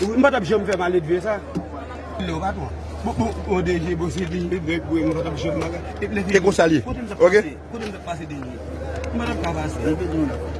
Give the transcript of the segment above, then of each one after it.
Ou mwen batap jom fè malet vye sa? Lè ou batwa? Ou deje bosi dinye, bèk bwe mwen batap jom malet. Te kon salye? Kote mwen se pase denye. Mwen batap kavase.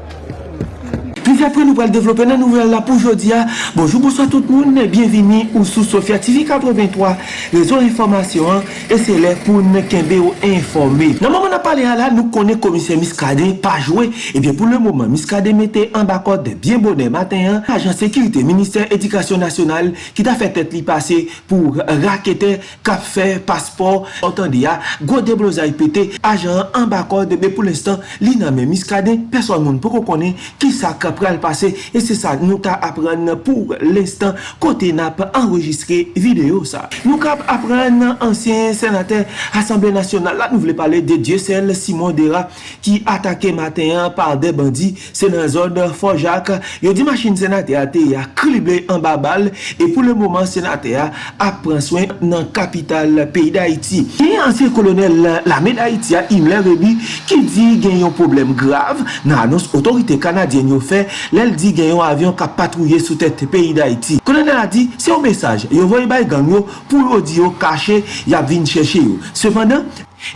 Rive apre nou pral devlope nan nouvel la pou jodia. Bonjou, bonsoit tout moun, bienvini ou sou Sofia TV 83, rezon informasyon, e se lè pou ne kenbe ou informe. Nan mouman ap pale ala, nou konen komisyen Miskade pa jwe. Ebyen pou le mouman, Miskade mette an bakot de bien bonen matin, ajan sekirite, minister edikasyon nasyonal, ki ta fè tèt li pase pou rakete, kapfe, paspor, otan di ya, gode blozay pete, ajan an bakot de be pou l'estan, li nan men Miskade, person moun pou ko konen ki sa kapre pral pase e se sa nou ta apren pou l'instant kote nap enregistre video sa. Nou kap apren ansyen senate Assemble Nationale la nou vle pale de Diosel Simon Dera ki atake maten par de bandi se nan zon Forjak yo di machin senate a te ya krible an babal e pou le mouman senate a ap pran swen nan kapital peyi da Haiti. Ki ansyen kolonel la me da Haiti a Imler Rebi ki di gen yon problem grav nan anons otorite kanadyen yo fe Lèl di gen yon avyon ka patrouye sou tèt peyi d'Haïti. Kolonel a di, se yon mesaj, yon voye bay gang yo pou yo di yo kache yap vin chèche yo. Sependan,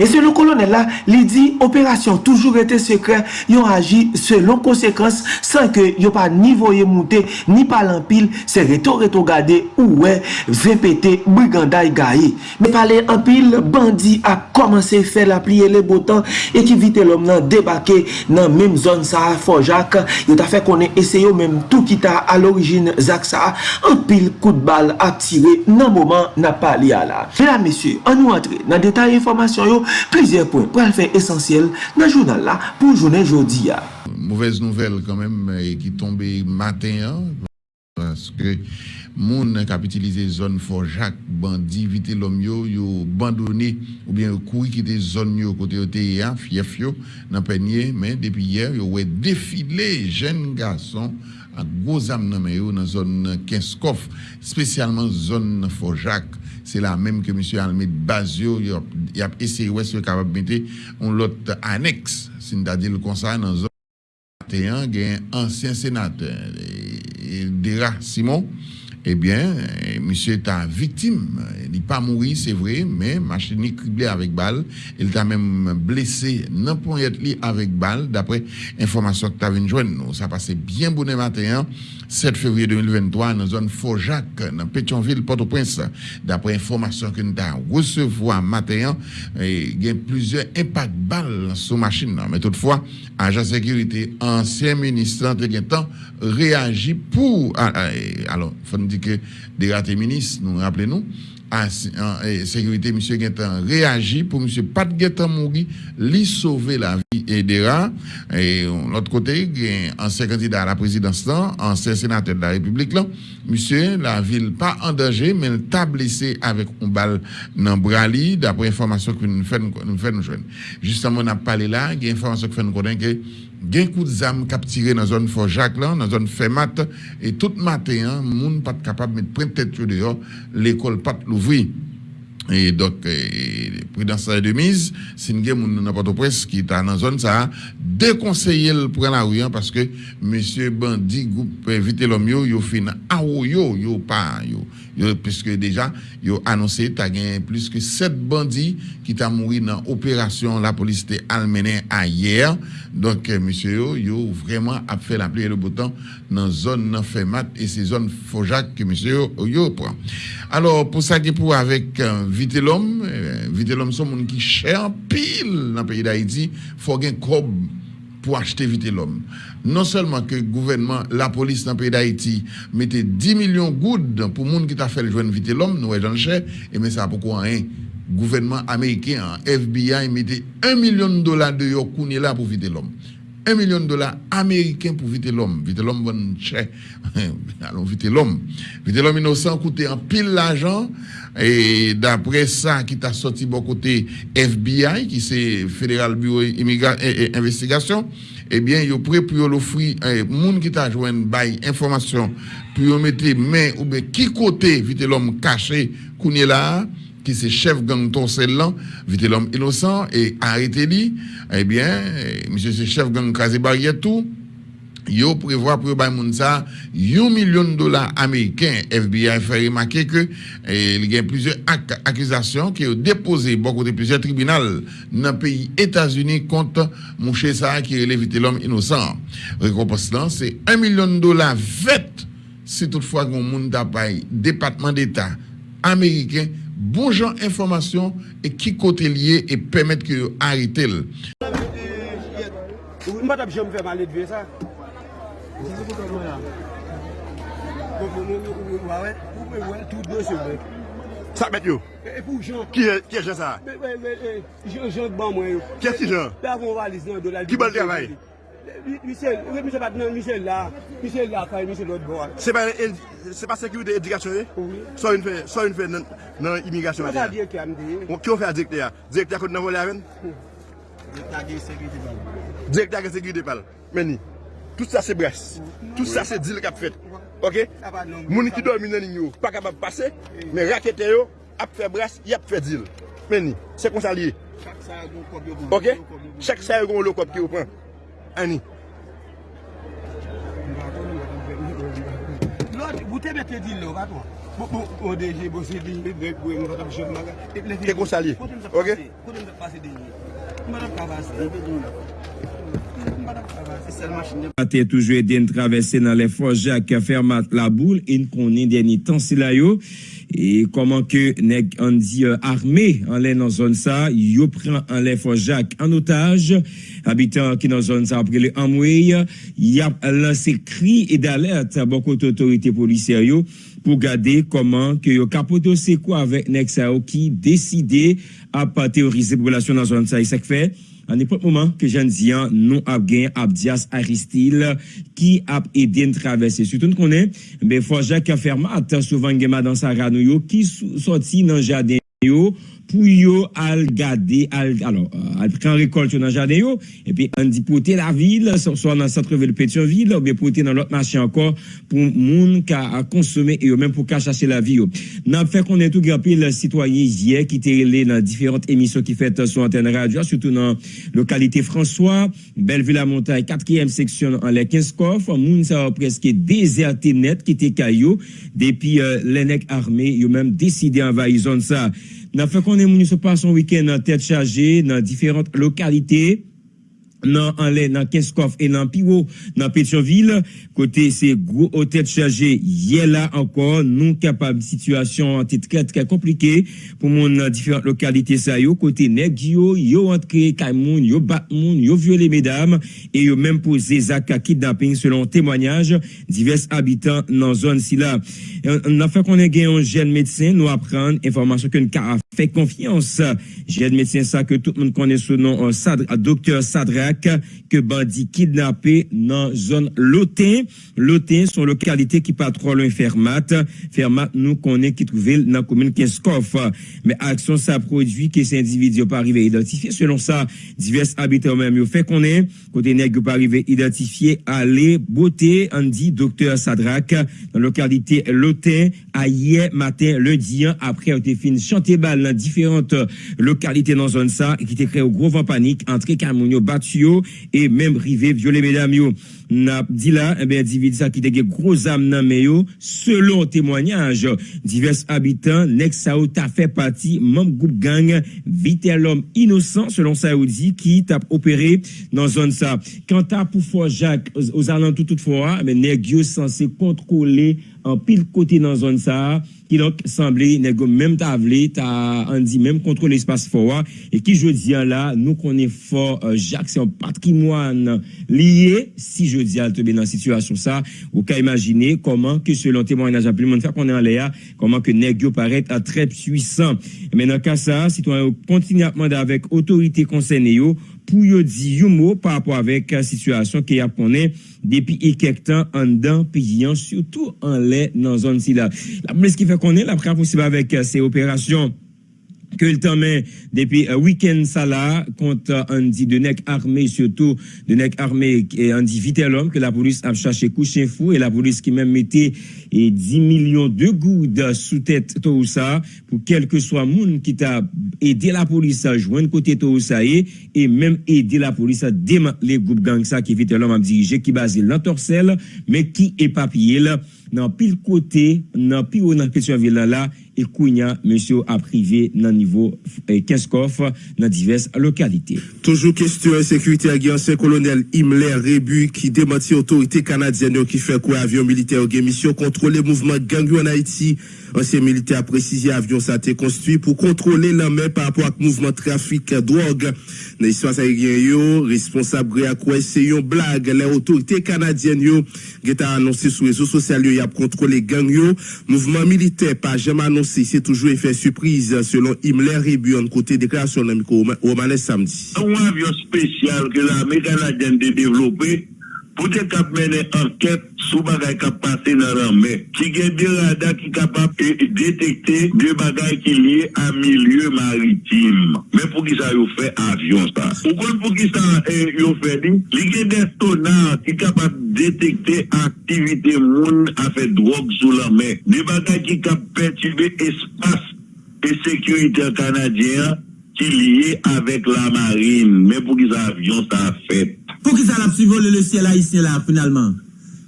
Et selon le colonel là, il dit opération toujours été secret, ils ont agi selon conséquence sans que yo pas ni voyer monter ni pas l'empile, c'est reto reto garder ou ouais, répéter brigandaille gaillé. Mais parler en pile bandit a commencé faire la plier les boutons et qui vite l'homme là débarquer dans même zone ça Forjac, il t'a fait qu'on essayé même tout qui t'a à l'origine Zak ça un pile coup de balle a tiré dans moment n'a pas lié là. Mesdames messieurs, on nous entre dans détail information yo, plizye pwen pral fè esensyel nan jounal la pou jounen jodi ya. Mouvez nouvel kanmèm ki tombe maten ya, paske moun kapitilize zon forjak, bandi vite lom yo, yo bandone ou bien yo koui kite zon yo kote yo te ya, fief yo, nan penye, men depi yer yo we defile jen gason ak gozam nan men yo nan zon Kenskov, spesyalman zon forjak, c'est la même que monsieur Almed Bazio il a, essayé c'est capable de mettre un l'autre annexe c'est-à-dire comme ça dans zone 21, il y a un ancien sénateur, Dera Simon. Eh bien, monsieur est victime. Il n'est pas mort, c'est vrai, mais machine est criblée avec balle. Il t'a même blessé n'importe li avec balle, d'après information que tu avais joindre. Ça passait bien bon matin, 7 février 2023, dans la zone Fort-Jacques, dans Pétionville, Port-au-Prince. D'après information que nous avons recevoir matin, il y a plusieurs impacts balles sur machine. Mais toutefois, agent sécurité, ancien ministre, entre réagit pour. ah, ah, Alors, il faut nous dire que des ratés ministres, nous rappelez-nous, à en sécurité, monsieur Guetan réagit pour monsieur Pat Guetan mourir, lui sauver la vie et des rats. Et l'autre côté, un ancien candidat à la présidence, ancien sénateur de la République, là, monsieur, la ville pas en danger, mais il t'a blessé avec une balle dans le bras, li, d'après information que nous faisons. Justement, on a parlé là, il y a information que nous connaissons que il y a un coup de zame capturé dans la zone Fort Jacques, là, dans la zone Fermat, et tout matin, hein, moun pas capable de mettre point de tête sur dehors, l'école pas l'ouvrir. Et donc, eh, prudence de mise, si nous avons n'importe presse qui est dans la zone, ça a déconseillé le prendre la rue, hein, parce que monsieur Bandi, groupe éviter l'homme, yo, yo fin, ah, yo, yo, yo, pas, yo, yo, puisque déjà, yo annoncé, t'as gagné plus que sept bandits qui t'a mouru dans l'opération, la police t'est almené à hier. Donc, eh, monsieur, yo, yo, vraiment, fait la pluie et le bouton dans la zone, dans Fermat, et ces zones Fojac que monsieur, yo, prend. Alors, pour ça qui pour avec, euh, Vite l'homme, euh, Vite l'homme, c'est monde qui cher pile dans le pays d'Haïti, faut gagner cob pour acheter Vite l'homme. Non seulement que le gouvernement, la police dans le pays d'Haïti mettait 10 millions de gouttes pour monde qui t'a fait le joindre Vite l'homme, nous j'en cher, et mais ça pourquoi rien. Gouvernement américain, FBI mettait 1 million de dollars de là pour Vite l'homme. 1 million de dollars américains pour vite l'homme. Vite l'homme bon cher. Allons vite l'homme. Vite l'homme innocent coûtait en pile l'argent. Et d'après ça, qui t'a sorti bon côté FBI, qui c'est Fédéral Bureau et, et Investigation, eh bien, il prêt pour l'offrir, eh, moun qui t'a joint bail information, pour mettre main ou bien qui côté vite l'homme caché, qu'on là, qui c'est chef gang Torcellan, vite l'homme innocent, et arrêté eh bien, monsieur c'est chef gang Krasé Barrière yo prévoit pour bay moun ça 1 million de dollars américains. FBI fait remarquer que eh, il y a plusieurs ac- accusations qui ont déposé beaucoup de plusieurs tribunaux dans le pays États-Unis contre mouché ça qui vite l'homme innocent. Récompense c'est 1 million de dollars fait si toutefois qu'on moun département d'état américain bon jan informasyon e ki kote liye e pemet ki yo harite l. Ou mbat ap jom fè malet ve sa? Disi pou kon mwen la. Kon kon mwen ou wawè, pou mwen wè tout dè se wè. Sa met yo? E pou jan. Ki e jan sa? Jan jan ban mwen yo. Ki e si jan? Davon valiz nan do la. Ki bal travay? Michel, oui, Michel pat nan Michel la, Michel la fay Michel lot bo an. Se pa sekurite edikasyon e? Ou. So yon fè nan imigrasyon a de ya? Mwen sa diye ki an de. Mwen ki yon fè a direkte ya? Direkte akot nan vole aven? Direkte akot sekurite pal. Direkte akot sekurite pal. Meni, tout sa se bres, tout sa se dil kap fèt. Ok? Mouni ki dormi minan in yo, pa kapab pase, men rakete yo, ap fè bres, yap fè dil. Meni, se konsa liye. Chak sa yon kon lo kop ki yo pran. Ani. Lòt, boutè bete di lò, vatwa. Bo deje, bo se di, dek bwe, mwen vatap chok maga. Te kon salye. Ok? Kote mwen vat pase denye. Mwen vat kavase. Mwen vat kavase. Ate toujou eden travesse nan le forjak fermat la boule. En konen deni tan sila yo. E koman ke neg an di euh, arme an le nan zon sa yo pren an le forjak an otaj habitan ki nan zon sa apre le amwey yap lanse kri e d'alert bokot otorite poliseryo pou gade koman ke yo kapoto se kwa avek nek sa yo ki deside ap teorize populasyon nan zon sa e sek fe An epot mouman ke jan diyan non ap gen Abdias Aristil ki ap eden travesse. Soutoun konen, be fwa Jacques Fermat souvan gema dan sa ranou yo ki sou, soti nan jaden yo. Pou yo al gade, al, alors, al pren rekolt yo nan jaden yo, epi an di pote la vil, so, so nan Satreville Pétionville, ou be pote nan lot machin ankor pou moun ka a konsome e yo men pou ka chache la vi yo. Nan fe konen tou grapi le sitwaye yè ki te rele nan diferent emisyon ki fet sou antenne radio, surtout nan lokalite François, Belleville-la-Montagne, 4e seksyon an le 15 kof, moun sa wa preske dezerte net ki te kayo, depi euh, lenek arme, yo men deside envahi zon sa. Nan fe konen moun se passe son week-end nan tête chargée, nan diferent lokalite, nan anle nan Kenskof et nan Piwo nan Pétionville kote se gros hôtel chargé yè la encore non capable situation était très très compliqué pour mon différentes localités ça yo côté nèg yo entré Kaimoun yo bat moun yo violé mesdames et yo même posé zaka kidnapping selon témoignage divers habitants dans zone si là. On a fait qu'on ait un jeune médecin nous apprendre information que a fait confiance. Jeune médecin ça que tout le monde connaît sous nom euh, Sadr- que bandit kidnappé dans zone Lotin. Lotin sont localité qui patrouille loin Fermat. Fermat nous connaît qui trouvait dans la commune Kinskoff. Mais action ça produit que ces individus pas arrivé identifié. Selon ça, divers habitants même fait qu'on est côté nèg yo pas arrivé identifié aller beauté on dit docteur Sadrak dans la localité Lotin à hier matin lundi hein, après a été fini chanter balle dans différentes localités dans zone ça qui était créé au gros vent panique entre Camounio battu et même rivé violer mesdames yo. N'a dit là eh bien individu ça qui était gros âme men yo selon témoignage divers habitants nex t'a fait partie membre groupe gang vite l'homme innocent selon dit qui t'a opéré dans zone ça. Quant à pour Jacques aux, alentours toutefois mais nèg yo censé contrôler en pile côté dans zone ça qui donc semblait nèg yo même t'a vle t'a on dit même contrôle l'espace fort et qui je dis là nous connaît fort euh, Jacques c'est un patrimoine lié si je dis à te dans situation ça ou qu'à imaginer comment que selon témoignage à plus monde faire qu'on est en l'air comment que nèg yo paraît à très puissant. Mais dans cas ça citoyen continue à demander avec autorité concernée pou yo di yon mou par rapport avek situasyon ki apone depi e kek tan an dan piyan, surtout an le nan zon si la. La mwen eski fe konen la pre aposiba avek se operasyon que le temps depuis un week-end ça là contre un dit de nec armé surtout de nec armé et un dit vite l'homme que la police a cherché coucher fou et la police qui même mettait et 10 millions de gouttes sous tête tout ça pour quel que soit monde qui t'a aidé la police à joindre côté tout ça et, et même aider la police à démanteler les groupes gang ça qui vite l'homme a dirigé qui basé dans Torcel mais qui est papier là dans pile côté dans pile dans question ville là et Kounia, monsieur a privé dans niveau 15 coffres dans diverses localités. Toujours question sécurité à ancien colonel Himmler Rebu qui démentit autorité canadienne qui fait quoi? Avion militaire mission contrôler mouvement gang en Haïti. Ancien militaire a précisé avion ça a été construit pour contrôler la main par rapport au mouvement trafic drogue. Dans l'histoire responsable à quoi c'est une blague. Les autorités canadiennes yo, qui annoncé sur les réseaux sociaux y a contrôlé gang yo. Mouvement militaire pas jamais annoncé, c'est toujours effet surprise selon Himmler Rebu en côté déclaration de Romanes samedi. Un avion spécial que l'armée canadienne a développé pou te kap mene anket sou bagay kap pase nan ranme. Ki gen de rada ki kapap e detekte de bagay ki liye a milye maritim. Men pou ki sa yo fe avyon sa. Ou kon pou ki sa eh, yo fe li, li gen de sonar ki kapap detekte aktivite moun a fe drog sou ranme. De bagay ki kap pertube espas e sekurite kanadyen ki liye avek la marine. Men pou ki sa avyon sa fet. Pou ki sa la psi vole le siel haisyen la finalman?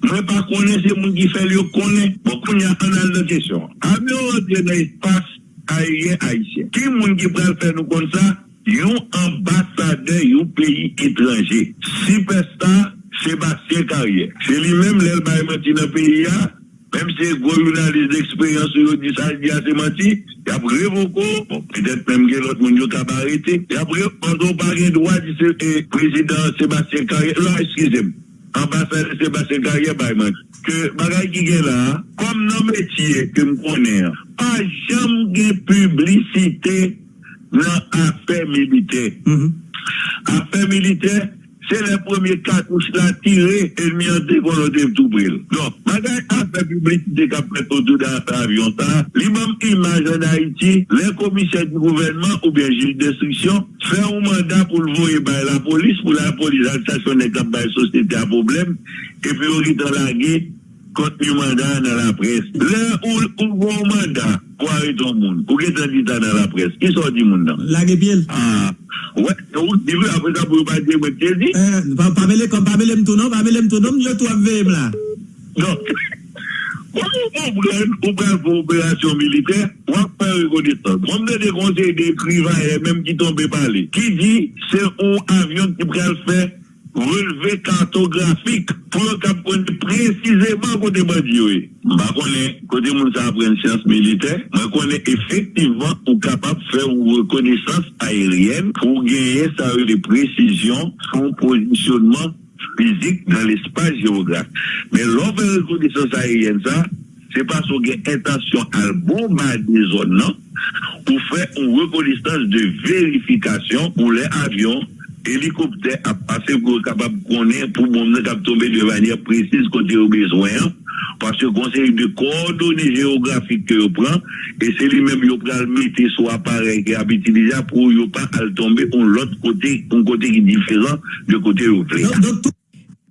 Mwen pa konen se moun ki fel yo konen, pou kon yon anal de kesyon. Ame yo rentre nan espas ayen haisyen. Ki moun ki pral fè nou kon sa, yon ambasade yon peyi etranje. Superstar Sebastien Carrier. Se li menm lèl bayman ti nan peyi ya, Mèm se gwo jounalist d'eksperyans yo di sa di ase mati, ya pre voko, pèdèp mèm gen lot moun yo tabarete, ya pre, an do bagè dwa di se prezident Sébastien Carrier, la eskizem, ambasade Sébastien Carrier bayman, ke bagay ki gen la, kom nan metye ke m konen, pa jam gen publicite nan apè milite. Mm-hmm. Apè milite, Se le premier kakouche non, la tire, el mi an devon an dev tou bril. Don, magay apè publik de kap met otou da avyon ta, li mam imaj an Haiti, le komisè di gouvernement ou bien jil destriksyon, fè ou mandat pou l'voye bay la polis, pou la polis al stasyon ne kap bay sosnete a problem, epi ou ritan lage, konti mandat nan la pres. Le ou l'voye mandat, Kwa e ton moun? Ou gen ten ditan nan la pres? Ki son di moun nan? Lage piel. Ah, wè, ou di vè apre sa pou yon pati mwen kye di? Eh, pamele kom, pamele mtounom, pamele mtounom, yo tou ap veyem la. Non. Ou pren pou operasyon militer, wak pren rekonistan. Mwen de de konsey de kriva e menm ki tombe pale. Ki di, se ou avyon ki pren fè relevé cartographique pour qu'on précisément côté bandit. Je connais, côté mon apprendre science militaire, je connais effectivement pour capable de faire une reconnaissance aérienne pour gagner ça euh, de précision, son positionnement physique dans l'espace géographique. Mais l'offre de reconnaissance aérienne, ça, c'est parce qu'on a intention à bombarder zones, non? pour faire une reconnaissance de vérification pour les avions hélicoptères à passer pour capable de connaître pour mon tomber de manière précise côté au besoin parce que conseil de coordonnées géographiques que vous prend et c'est lui-même qui prend le mettre sur appareil qui a utilisé pour ne pas tomber on l'autre côté un côté qui différent de côté où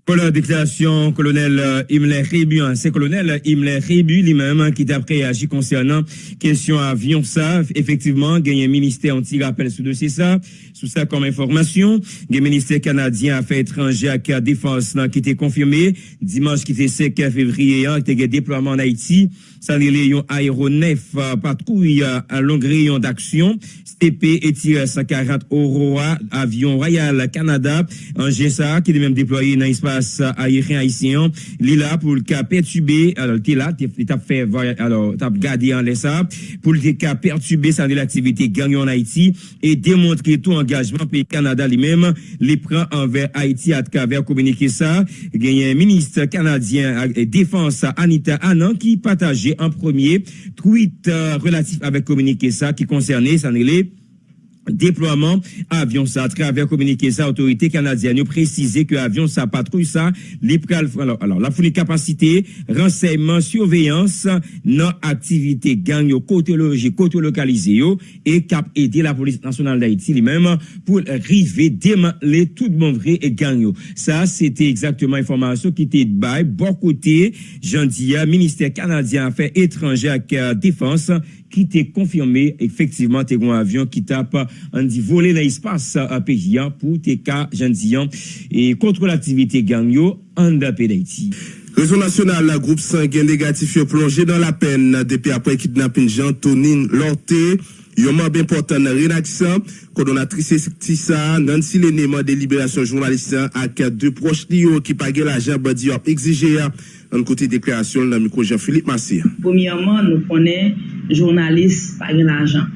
Pour la déclaration, colonel euh, Himmler Rébu, c'est colonel Himmler Rébu lui-même qui t'a réagi concernant question avion ça. Effectivement, il y a un ministère anti-rappel sur dossier ça. Sous ça comme information, il y a un ministère canadien affaires étrangères à défense qui était confirmé dimanche qui était 5 février, qui était déploiement en Haïti. Ça, les aéronef patrouille à long rayon d'action. STP et tiré 140 Aurora, avion Royal Canada, en GSA, qui est même déployé dans l'espace aérien haïtien. Il là pour le cas perturbé, alors, est là, a fait, alors, t'as gardé en laissant, pour le cas perturbé, ça l'activité gagnée en Haïti, et démontrer tout engagement pays Canada lui-même, les prend envers Haïti à travers communiquer ça. Il ministre canadien défense, Anita Annan, qui partageait en premier tweet relatif avec communiqué ça, qui concernait, n'est déploiement avion ça à travers communiqué ça autorité canadienne a précisé que avion ça patrouille ça les alors, alors la fournie capacité renseignement surveillance non activité gang côté logique côté localisé et cap aider la police nationale d'Haïti lui-même pour river démanteler tout monde vrai et gang ça c'était exactement information qui était de bon côté Jandia ministère canadien affaires étrangères ki te konfirme efektiveman te gwen avyon ki tap euh, an euh, di vole nan espas peyi an pou te ka jan diyan e kontro l'aktivite ganyo an da pe da iti. Réseau national, la groupe sanguin négatif est plongé dans la peine depuis après kidnapping Jean-Tonine Lorté. Yon membre important nan rédaction, coordonnatrice Tissa, Nancy Lenéman de Libération Journaliste ak deux proches li yo ki page la jab di exigé exige an kote deklarasyon nan mikro Jean-Philippe Massé. Poumyaman nou konen jounalist pa gen ajan.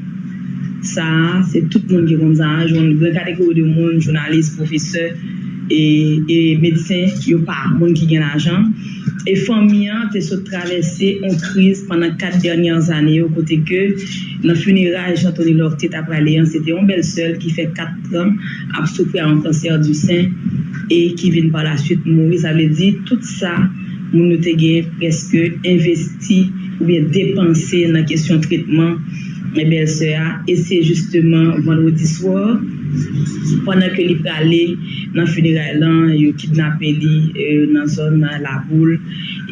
Sa, se tout moun ki kon zan, joun kategori de moun, jounalist, profeseur, e, e medisen yo pa, moun ki gen ajan. E fòmyan te sou travesse an kriz panan kat dernyan zanè yo kote ke nan funeraj Jean-Tony Lortet ap praleyan, se te yon bel sel ki fe kat an ap soufri an kanser du sen e ki vin pa la süt mou. Sa vle di, tout sa moun nou te ge preske investi ou bien depanse nan kesyon tritman e bel se a. E se justeman vandwoti swor, pwana ke li prale nan funeray lan, yo kidnape li euh, nan zon nan la boule,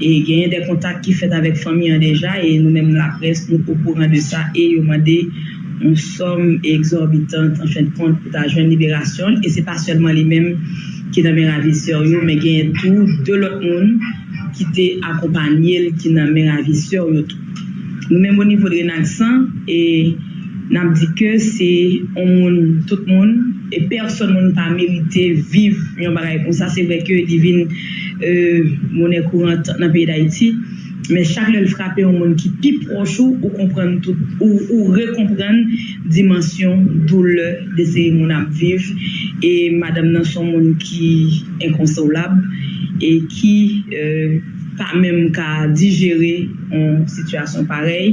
e genye de kontak ki fet avek fami an deja, e nou menm la pres nou pou kouran de sa, e yo mande un som exorbitant an chen kont pou ta jwen liberasyon, e se pa selman li menm ki nan men raviseur yo, men gen tou de lot moun ki te akompanyel ki nan men raviseur yo tou. Nou men mouni vodre nan san, e nan di ke se on moun, tout moun, e person moun pa merite viv yon bagay kon sa, se vre ke divin euh, moun e kourant nan peyi da iti, Men chak lèl frape yon moun ki pi prochou ou kompren tout, ou, ou rekompren dimensyon doule de se yon moun ap viv. E madame nan son moun ki inkonsolab e ki euh, pa menm ka digere yon situasyon parey.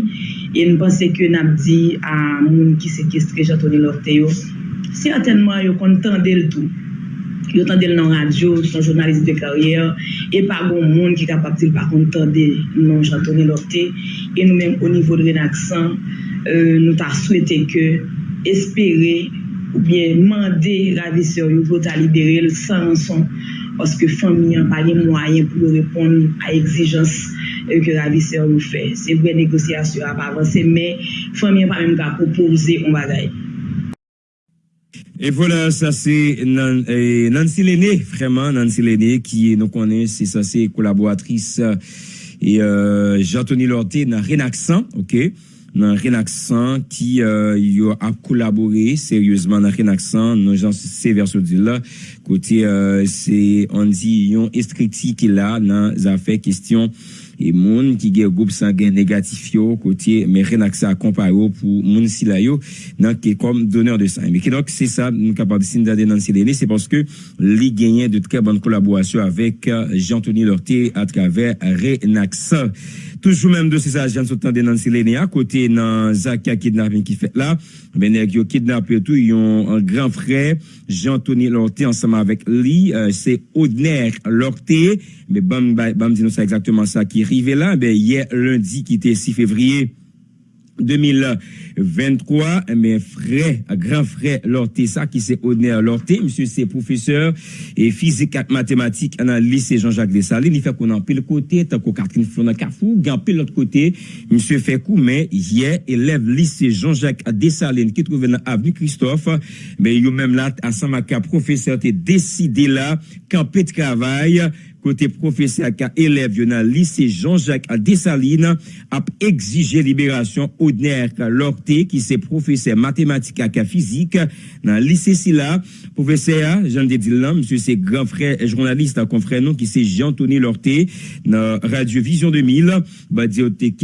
E nou pense ke nap di a moun ki sekestre jatoni lorte yo. Sertenman yo kontan del tout. yo tande l nan radyo, son jounalist de karyer, e pa goun moun ki kapap til pa kon tande nan Jean-Tony Lorté, e nou men o nivou de redaksan, non, euh, nou ta souwete ke espere ou bien mande raviseur yo pou ta libere l san son, oske fami an pa li mwayen pou yo repon a exijans e euh, ke raviseur yo fe. Se vwe negosyasyon ap avanse, men fami an pa men ka propose on bagay. Et voilà, ça c'est euh, Nancy Lenné, vraiment Nancy Lenné, qui nous connaît, c'est ça c'est collaboratrice et euh, Jean-Tony Lorté dans Renaxan, ok? Dans Renaxan qui euh, a collaboré sérieusement dans Renaxan dans gens c'est vers là côté euh, c'est on dit yon estricti qui là dans affaires question E moun ki gen goup sangen negatif yo, kote men renak sa komparo pou moun sila yo, nan ke kom doner de sang. Mè ke dok se sa, nou kapab sin dade nan CDN, se paske li genyen de tre ban kolaborasyon avek euh, Jean-Tony Lorté atraver renak sa. Toujou menm do se sa jan sotan de nan Silene a, kote nan Zaka kidnapping ki fet la, benek yo kidnap yo tou yon an gran frè, Jean-Tony Lorté ansama avek li, euh, se Odner Lorté, me bam, bam di nou sa exactement sa ki arrivé là. Ben, hier, lundi, qui était 6 février, 2023, mes frères, grand frère Lorté, ça qui c'est Odner Lorté, monsieur c'est professeur et physique et mathématiques dans lycée Jean-Jacques Dessalines, il fait qu'on en pile côté, tant qu'on Catherine Flona Carrefour, gagne pile l'autre côté, monsieur fait coup, mais hier, élève lycée Jean-Jacques Dessalines qui trouve dans l'avenue Christophe, mais il même là, à Samaka, professeur, t'es décidé là, camper de travail, côté professeur qui élève dans le lycée Jean-Jacques Dessalines a exigé libération Odner Lorté qui c'est professeur mathématique et physique dans le lycée Silla. Professeur Jean de là monsieur c'est grand frère journaliste confrère nous qui c'est Jean-Tony Lorté dans Radio Vision 2000 bah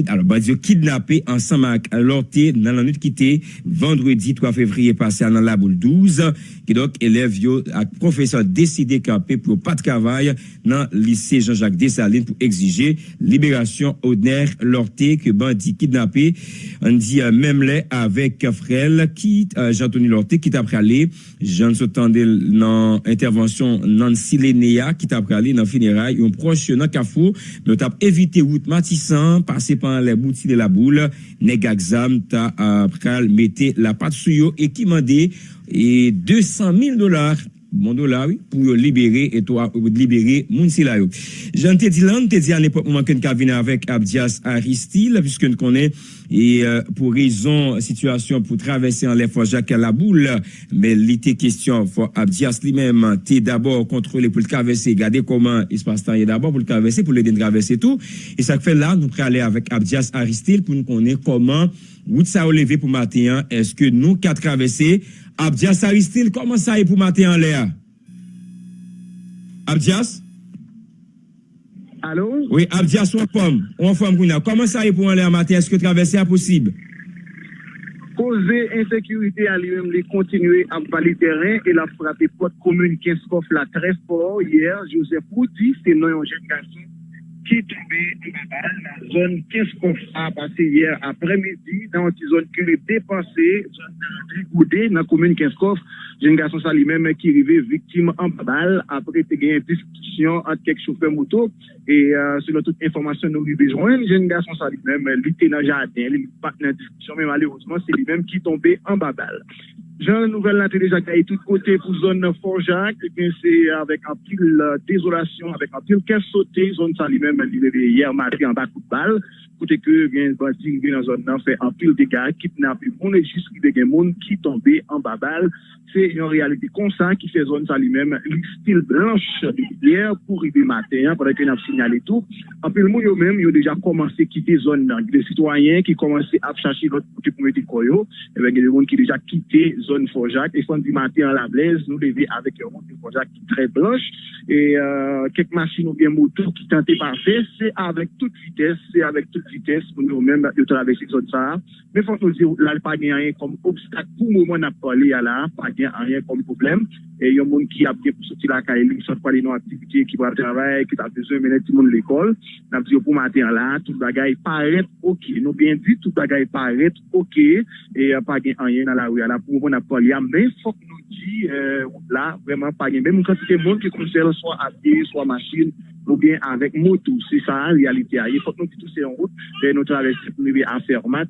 alors bah kidnappé ensemble avec Lorté dans la nuit quitté vendredi 3 février passé dans la boule 12 qui donc élève yo professeur décidé camper pour pas de travail dans lycée Jean-Jacques Dessalines pour exiger libération Odner Lorté que bandit kidnappé on dit euh, même les avec Frel qui euh, Jean-Tony Lorté qui t'a pralé. Jean Sotandé dans intervention Nancy Lénéa qui t'a pralé dans funérailles. Un proche dans Carrefour. Mais t'a évité route Matissan passer par les boutiques de la boule. Nèg exam t'a euh, pral mettre la patte sur et qui mandé et 200 000 dollars oui, pour libérer et toi libérer Mounsi là. Jean te dit là, te dit à l'époque moment nous venir avec Abdias Aristide puisque nous connaît et euh, pour raison situation pour traverser en l'air Jacques à la boule mais l'été question pour Abdias lui-même t'es d'abord contrôlé pour le traverser garder comment il se passe temps d'abord pour le traverser pour l'aider traverser tout et ça fait là nous prenons aller avec Abdias Aristide pour nous connaître comment route ça levé pour matin est-ce que nous quatre traverser Abdias Aristil, koman sa e pou mate an le a? Abdias? Alo? Oui, Abdias, ou an pom, ou an fom kouna. Koman sa e pou an le a mate? Eske travesse a posib? Koze insekurite a li mèm li kontinue am pali teren e la frape pot komoun 15 kof la 13 por. Yer, Joseph Woody, se nan yon jen gansin. qui tombait dans la zone 15 a passé hier après-midi dans une zone qui est dépassée, zone goudée dans la commune 15 Jeune garçon ça lui-même qui arrivait victime en balle après il y a une discussion entre quelques chauffeurs moto. Et euh, selon toute information nous lui besoin, jeune garçon ça lui-même euh, lui était dans le jardin, il pas dans la discussion mais malheureusement c'est lui-même qui tombait en bas balle. Jan nouvel la télé Jacques tout côté pour zone Fort Jacques, c'est avec un pile euh, désolation, avec un pile caisse sautée, zone ça lui-même lui-même, il était hier matin en bas de balle. kote ke gen bandi gen nan zon nan fe anpil de ka kidnap, moun e jist ki de gen moun ki tombe an babal, se yon realite konsan ki se zon sa li men li stil blanche de biyer pou rive maten, padak yon ap sinyal etou anpil moun yo men yo deja komanse kite zon nan, de sitwayen ki komanse ap chache lot kote pou meti koyo. E ben gen de moun ki deja kite zon Forjak e fon di maten an la blez, nou leve avek yon moun Forjak ki tre blanche. E euh, kek masin ou bien motor ki tante pa fe, se avek tout vites, se avek tout vites pou nou mèm yo travesi zon sa. Mè fòk nou zi lal pa gen anyen kom obstak pou mouman ap pale ya la, pa gen anyen kom problem. E yon moun ki ap gen pou soti la ka elik, sot pale nou aktivite ki pa travay, ki ta bezon mènen ti moun l'ekol. Nap zi yo pou mater la, tout bagay paret ok. Nou bien di, tout bagay paret ok. E pa gen anyen nan la ou ya la pou mouman ap pale ya. Mè fòk nou di, euh, la, vreman pa gen. Mè moun kantite moun ki konser so ati, so masin, ou bien avec moto. C'est ça en réalité. Il faut que nous tous en route et nous traversons pour nous en fermat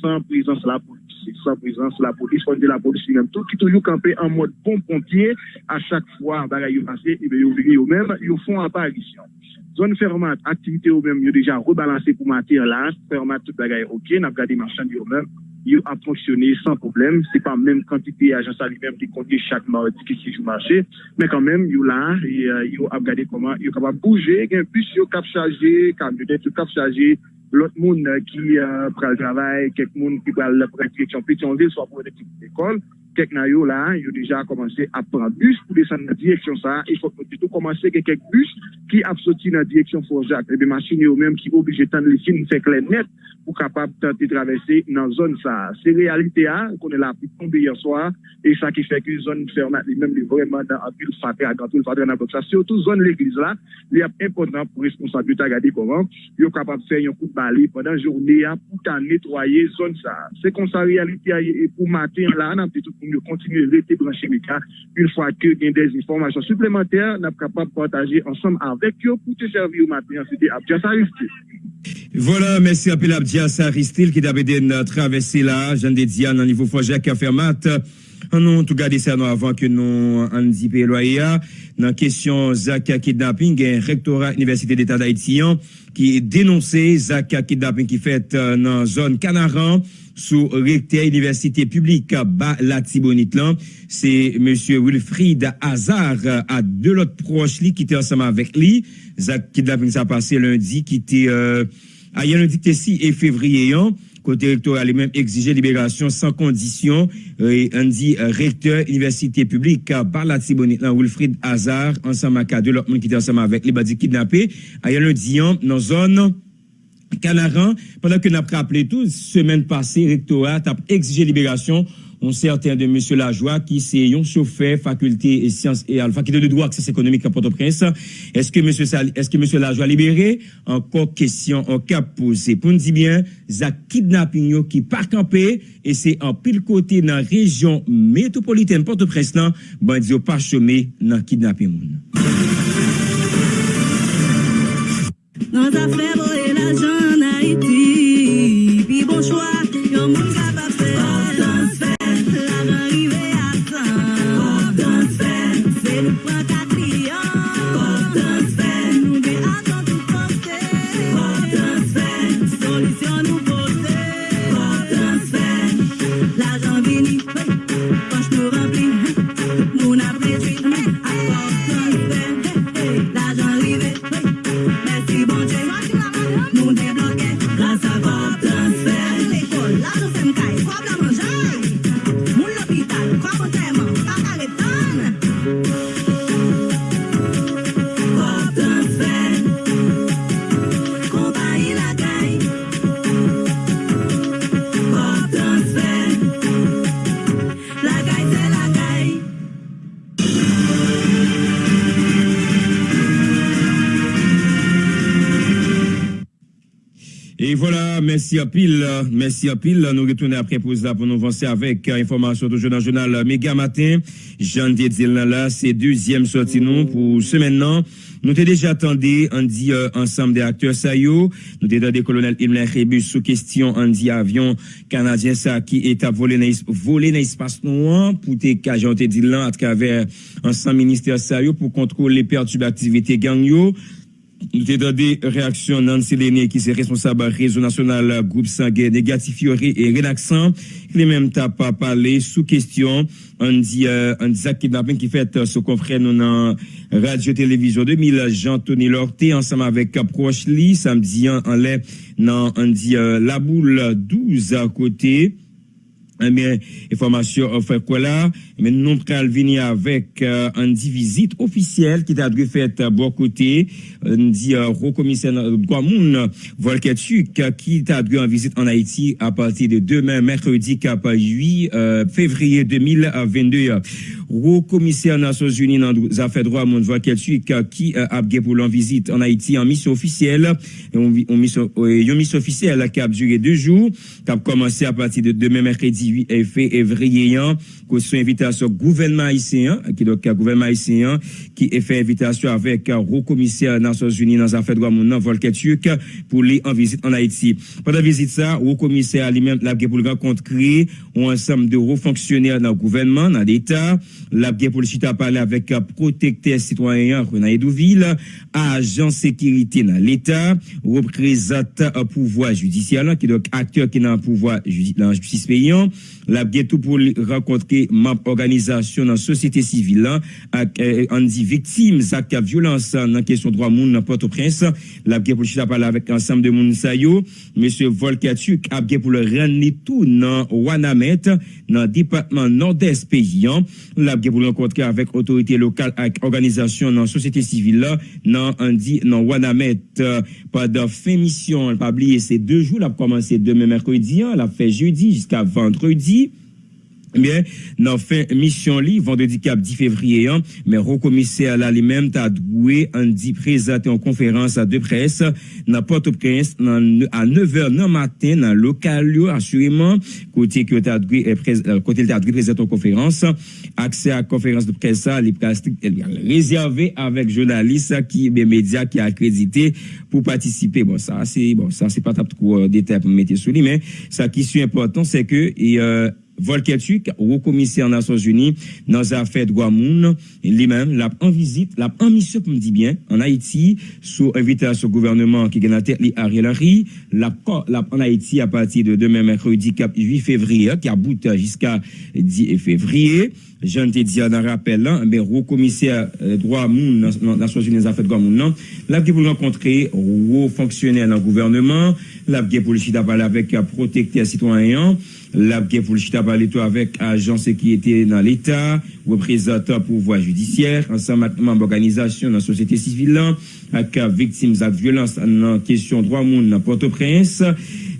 sans présence la police. Sans présence la police, on de la police même tout qui toujours campé en mode bon pompier à chaque fois bagaille passé et bien ils viennent eux-mêmes, ils font apparition. Zone fermate, activité eux-mêmes, ils déjà rebalancé pour matin là, fermate tout bagaille OK, n'a pas gardé marchand eux-mêmes. ils ont fonctionné sans problème. C'est pas même quantité agence à lui-même qui compte chaque mardi qui si joue marché, mais quand même, ils là, ils ont euh, regardé comment ils sont capables de bouger, ils ont plus ils ont cap chargé, camionnette, ils ont cap chargé, l'autre monde qui euh, prend le travail, quelqu'un monde qui prend la direction Pétionville, soit pour l'équipe d'école. kek nan yo la, yo deja komanse ap pran bus pou desan nan direksyon sa, e fok nou ditou komanse ke kek bus ki ap soti nan direksyon Forjak. Ebe masine yo menm ki oblije tan le sin fek le net pou kapap tante travesse nan zon sa. Se realite a, konen la pou tombe yon soa, e sa ki fek yon zon fermat li menm li vreman dan apil fatre, agantil fatre nan blok sa. Se yo tou zon l'eglise la, li ap impotant pou responsabilite agade koman, yo kapap fè yon kout bali pendant journe a pou tan netwaye zon sa. Se kon sa realite a, e pou maten la, nan pti tout pour nous continuer de rester branchés une fois que y a des informations supplémentaires, nous sommes capables de partager ensemble avec eux pour te servir au matin. C'était Abdias Aristide. Voilà, merci à Abdias Aristide qui a traversé là, Jean de Diane, au niveau Foger qui a fait mat. On a tout gardé ça avant que nous en dit Dans la question Zaka kidnapping, un rectorat Université d'État d'Haïti qui dénoncé Zaka kidnapping qui fait euh, dans la zone Canaran sous recteur université publique bas la c'est monsieur Wilfried Hazard à deux autres proches qui étaient ensemble avec lui. Zach kidnapping ça passé lundi qui était euh, à lundi 6 et février côté recteur lui-même exigé libération sans condition. Et on dit euh, recteur université publique par la Wilfried Hazard ensemble avec deux autres qui étaient ensemble avec lui dit kidnappé. À lundi dans zone Canaran, pendant que nous avons rappelé tout, semaine passée, rectorat a exigé libération on certain de M. Lajoie qui c'est un chauffeur faculté et sciences et à la faculté de droit accès économique à Port-au-Prince. Est-ce que monsieur Sal- est-ce que monsieur Lajoie libéré? Encore question en cap posé pour nous dire bien za kidnapping qui pas campé et c'est en pile côté dans la région métropolitaine Port-au-Prince là bandi yo pas chômé dans kidnapping. Dans merci à pile, merci à pile. Nous retournons après pause là pour nous avancer avec euh, information toujours dans le journal Méga Matin. Jean dit là, c'est deuxième sortie nous pour ce maintenant. Nous t'ai déjà attendu, on dit euh, ensemble des acteurs ça yo. Nous t'ai des colonel Imler Rebus sous question, on dit avion canadien ça qui est à voler dans voler dans l'espace noir pour te cajon te dit là à travers ensemble ministère ça pour contrôler les pertes d'activité gang yo. Nous avons des réactions Nancy Léné, qui est responsable réseau national groupe sanguin négatif et relaxant. Il est même t'a pas parlé sous question. On dit, euh, on dit kidnapping qui fait euh, ce confrère nous dans radio télévision 2000 Jean-Tony Lorté ensemble avec proche Lee samedi en l'air dans on dit euh, la boule 12 à côté. Eh bien, information euh, fait quoi là? Mais nous pral venir avec euh, une dit visite officielle qui t'a dû fait à bon côté, un dit euh, haut commissaire Guamoun Volketuk qui t'a dû en visite en Haïti à partir de demain, mercredi, cap 8 euh, février 2022. Haut commissaire Nations Unies dans affaires droits Moun Volketuk qui euh, a gagné pour l'en visite en Haïti en mission officielle, euh, une mission officielle qui a duré deux jours, qui a commencé à partir de demain, mercredi 8 février, que sont invitation gouvernement haïtien, qui donc gouvernement haïtien, qui est fait invitation avec haut commissaire Nations Unies dans les affaires droits moun Volker Turk pour aller en visite en Haïti. Pendant visite ça, haut commissaire lui-même l'a pour le rencontrer un ensemble de hauts fonctionnaires dans le gouvernement, dans l'État, l'a pour le chita parler avec protecteur citoyen René agent sécurité dans l'État, représentant pouvoir judiciaire, qui donc acteur qui est dans le pouvoir dans justice payant, l'a tout pour rencontrer membre organisation dans la société civile, là, ak, euh, on dit victimes actes violence dans la question droit moun dans Port-au-Prince, l'a pour le chita parler avec ensemble de moun sa yo, monsieur Volkatuk a pour le rendre tout dans Wanamet, dans département nord-est paysan, l'a pour le rencontrer avec autorité locale avec organisation dans la société civile là, dans on dit dans Wanamet. Pendant fin mission, pas oublier c'est deux jours, l'a commencé demain mercredi, hein, l'a fait jeudi jusqu'à vendredi mercredi Bien, dans fin mission vendredi cap 10 février, hein, mais au commissaire là lui-même t'a dit présenté en conférence à deux presse dans dans- à 9h dans matin dans local assurément côté que t'a doué euh, euh, en conférence. Accès à conférence de presse les réservé avec journalistes qui des médias qui accrédité pour participer. Bon ça c'est bon pas trop euh, détail pour mettre sur lui mais ça qui est important c'est que et, Volker Turk, haut commissaire Nations Unies, dans les affaires de Guamoun, lui-même, l'a en visite, l'a en mission, pour me dit bien, en Haïti, sous invitation au gouvernement qui gagne la tête, Ariel Henry, l'a l'a en Haïti à partir de demain, mercredi, cap 8 février, qui aboute jusqu'à 10 février. Je ne te dis dans le rappel, là, mais haut commissaire euh, droit moun, Nations Unies des affaires Guamoun, là, là, qui vous rencontrer, haut fonctionnaire dans le gouvernement, La pour le chita parler avec euh, protecteur citoyen. La pour chita parler tout avec agent sécurité dans l'État, représentant pouvoir judiciaire, ensemble avec membres d'organisation dans la société civile, avec victimes de violence dans question droit monde dans Port-au-Prince.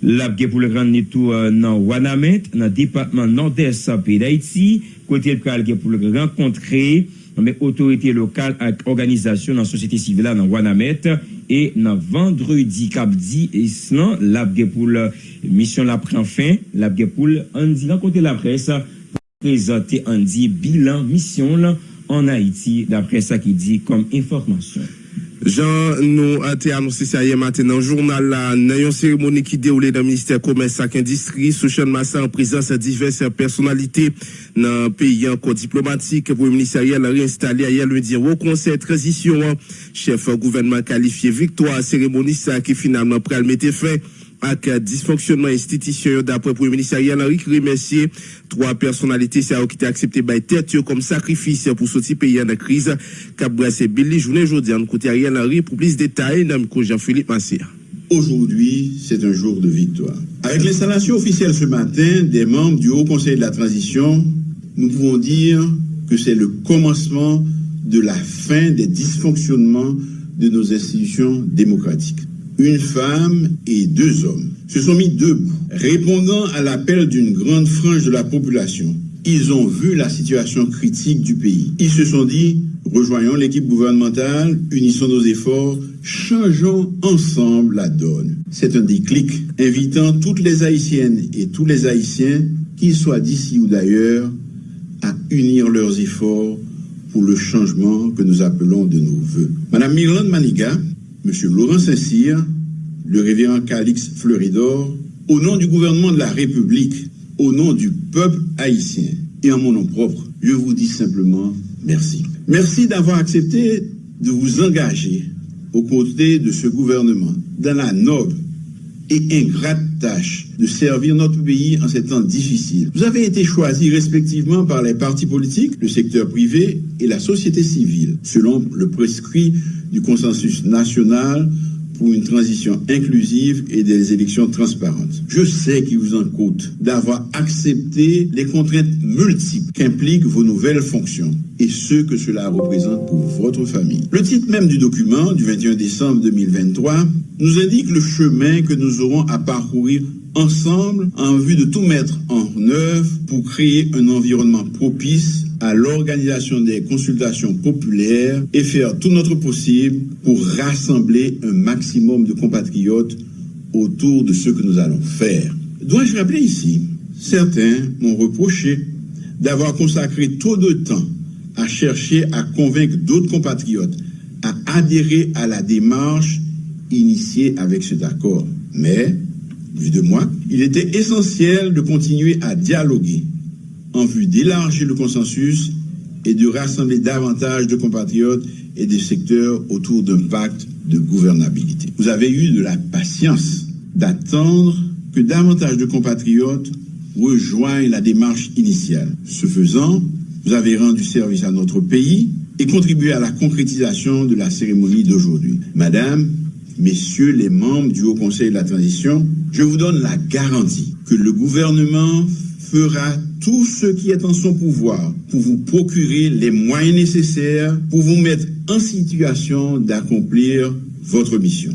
La pour le rendre tout euh, dans Wanamet, dans le département nord-est pays d'Haïti, côté le pour le rencontrer mais autorité locale avec organisation dans la société civile dans Wanamet E nan vendredi kapdi islan, e labge pou la misyon la pren fin, labge pou andi nan kote la pres pou prezante andi bilan misyon la an Haiti dapre sa ki di kom informasyon. Jean nou a te anonsi sa ye maten nan jounal la. Nan yon seremoni ki de oule nan Ministèr Komès ak Indistri sou chan masa an prezans a divers personalite nan peyi an kon diplomatik pou yon ministèr yel a reinstali a yel ou di wou konsey transisyon an chef gouvernement kalifiye victoire seremoni sa ki finalman pral mette fin ak dysfonksyonman institisyon dapre pou yon ministerial Henri Grimessier. Trois personalite sa ou ki te aksepte bay tertyo kom sakrifis pou soti peyi an a kriz. Kap brase Billy Jounen Jodian kote Ariel Henri pou Jean-Philippe Massier. Aujourd'hui, c'est un jour de victoire. Avec l'installation officielle ce matin des membres du Haut Conseil de la Transition, nous pouvons dire que c'est le commencement de la fin des dysfonctionnements de nos institutions démocratiques une femme et deux hommes se sont mis debout, répondant à l'appel d'une grande frange de la population. Ils ont vu la situation critique du pays. Ils se sont dit, rejoignons l'équipe gouvernementale, unissons nos efforts, changeons ensemble la donne. C'est un déclic invitant toutes les Haïtiennes et tous les Haïtiens, qu'ils soient d'ici ou d'ailleurs, à unir leurs efforts pour le changement que nous appelons de nos voeux. Madame Mirlande Maniga, M. Laurent Saint-Cyr, le révérend Calix Fleuridor, au nom du gouvernement de la République, au nom du peuple haïtien et en mon nom propre, je vous dis simplement merci. Merci d'avoir accepté de vous engager aux côtés de ce gouvernement dans la noble et ingrate tâche de servir notre pays en ces temps difficiles. Vous avez été choisis respectivement par les partis politiques, le secteur privé et la société civile, selon le prescrit du consensus national pour une transition inclusive et des élections transparentes. Je sais qu'il vous en coûte d'avoir accepté les contraintes multiples qu'impliquent vos nouvelles fonctions et ce que cela représente pour votre famille. Le titre même du document du 21 décembre 2023 nous indique le chemin que nous aurons à parcourir ensemble en vue de tout mettre en œuvre pour créer un environnement propice à l'organisation des consultations populaires et faire tout notre possible pour rassembler un maximum de compatriotes autour de ce que nous allons faire. Dois-je rappeler ici, certains m'ont reproché d'avoir consacré trop de temps à chercher à convaincre d'autres compatriotes à adhérer à la démarche initiée avec cet accord. Mais, vu de moi, il était essentiel de continuer à dialoguer en vue d'élargir le consensus et de rassembler davantage de compatriotes et des secteurs autour d'un pacte de gouvernabilité. Vous avez eu de la patience d'attendre que davantage de compatriotes rejoignent la démarche initiale. Ce faisant, vous avez rendu service à notre pays et contribué à la concrétisation de la cérémonie d'aujourd'hui. Madame, Messieurs les membres du Haut Conseil de la Transition, je vous donne la garantie que le gouvernement fera tout ce qui est en son pouvoir pour vous procurer les moyens nécessaires pour vous mettre en situation d'accomplir votre mission.